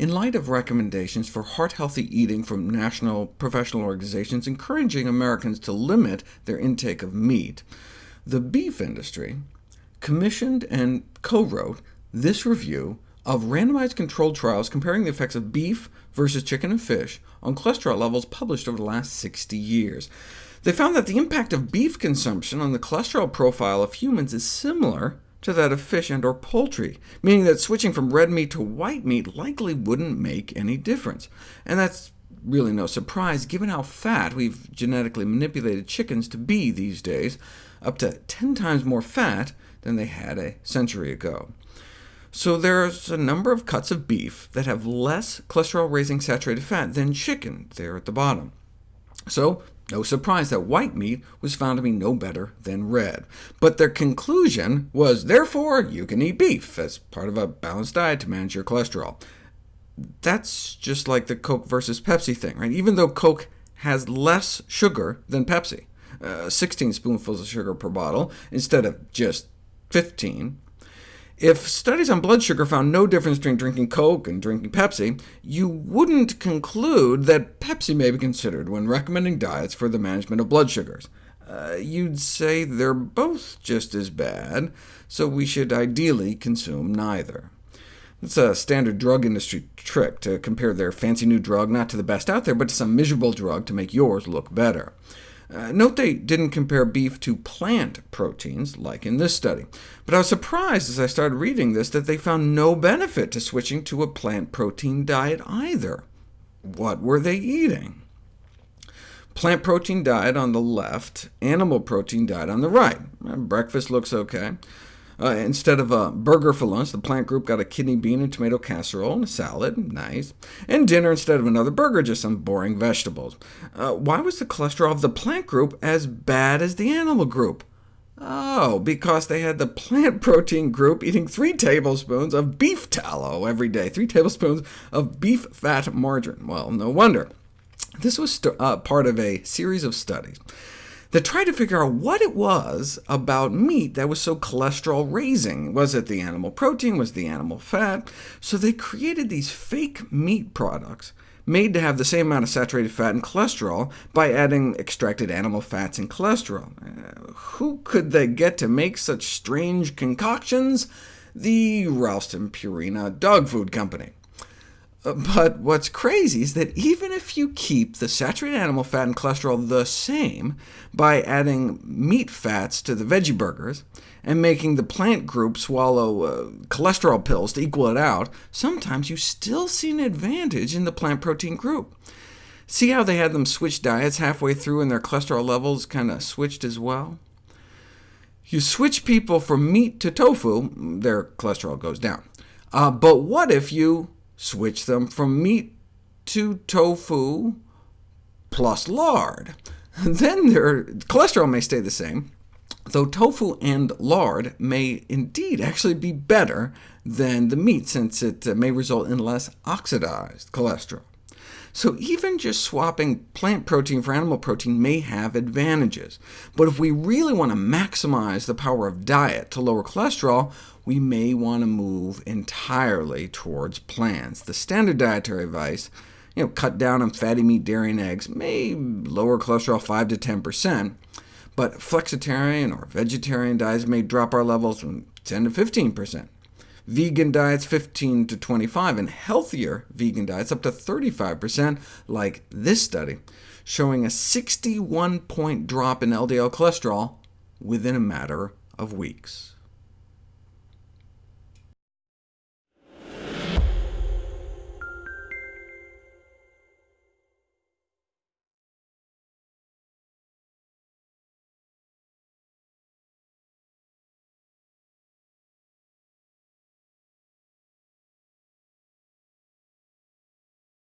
in light of recommendations for heart-healthy eating from national professional organizations encouraging Americans to limit their intake of meat, the beef industry commissioned and co-wrote this review of randomized controlled trials comparing the effects of beef versus chicken and fish on cholesterol levels published over the last 60 years. They found that the impact of beef consumption on the cholesterol profile of humans is similar to that of fish and or poultry, meaning that switching from red meat to white meat likely wouldn't make any difference. And that's really no surprise, given how fat we've genetically manipulated chickens to be these days, up to 10 times more fat than they had a century ago. So there's a number of cuts of beef that have less cholesterol-raising saturated fat than chicken there at the bottom. So no surprise that white meat was found to be no better than red. But their conclusion was, therefore, you can eat beef as part of a balanced diet to manage your cholesterol. That's just like the Coke versus Pepsi thing, right? Even though Coke has less sugar than Pepsi, uh, 16 spoonfuls of sugar per bottle instead of just 15, if studies on blood sugar found no difference between drinking Coke and drinking Pepsi, you wouldn't conclude that Pepsi may be considered when recommending diets for the management of blood sugars. Uh, you'd say they're both just as bad, so we should ideally consume neither. It's a standard drug industry trick to compare their fancy new drug not to the best out there, but to some miserable drug to make yours look better. Uh, note they didn't compare beef to plant proteins, like in this study, but I was surprised as I started reading this that they found no benefit to switching to a plant protein diet either. What were they eating? Plant protein diet on the left, animal protein diet on the right. Uh, breakfast looks OK. Uh, instead of a burger for lunch, the plant group got a kidney bean and tomato casserole and a salad, nice. And dinner, instead of another burger, just some boring vegetables. Uh, why was the cholesterol of the plant group as bad as the animal group? Oh, because they had the plant protein group eating 3 tablespoons of beef tallow every day, 3 tablespoons of beef fat margarine. Well, no wonder. This was uh, part of a series of studies that tried to figure out what it was about meat that was so cholesterol-raising. Was it the animal protein? Was it the animal fat? So they created these fake meat products made to have the same amount of saturated fat and cholesterol by adding extracted animal fats and cholesterol. Uh, who could they get to make such strange concoctions? The Ralston Purina Dog Food Company. But what's crazy is that even if you keep the saturated animal fat and cholesterol the same by adding meat fats to the veggie burgers, and making the plant group swallow uh, cholesterol pills to equal it out, sometimes you still see an advantage in the plant protein group. See how they had them switch diets halfway through and their cholesterol levels kind of switched as well? You switch people from meat to tofu, their cholesterol goes down. Uh, but what if you Switch them from meat to tofu plus lard. Then their cholesterol may stay the same, though tofu and lard may indeed actually be better than the meat, since it uh, may result in less oxidized cholesterol. So even just swapping plant protein for animal protein may have advantages. But if we really want to maximize the power of diet to lower cholesterol, we may want to move entirely towards plants. The standard dietary advice, you know, cut down on fatty meat, dairy, and eggs, may lower cholesterol 5 to 10%, but flexitarian or vegetarian diets may drop our levels from 10 to 15% vegan diets 15 to 25, and healthier vegan diets up to 35%, like this study, showing a 61-point drop in LDL cholesterol within a matter of weeks.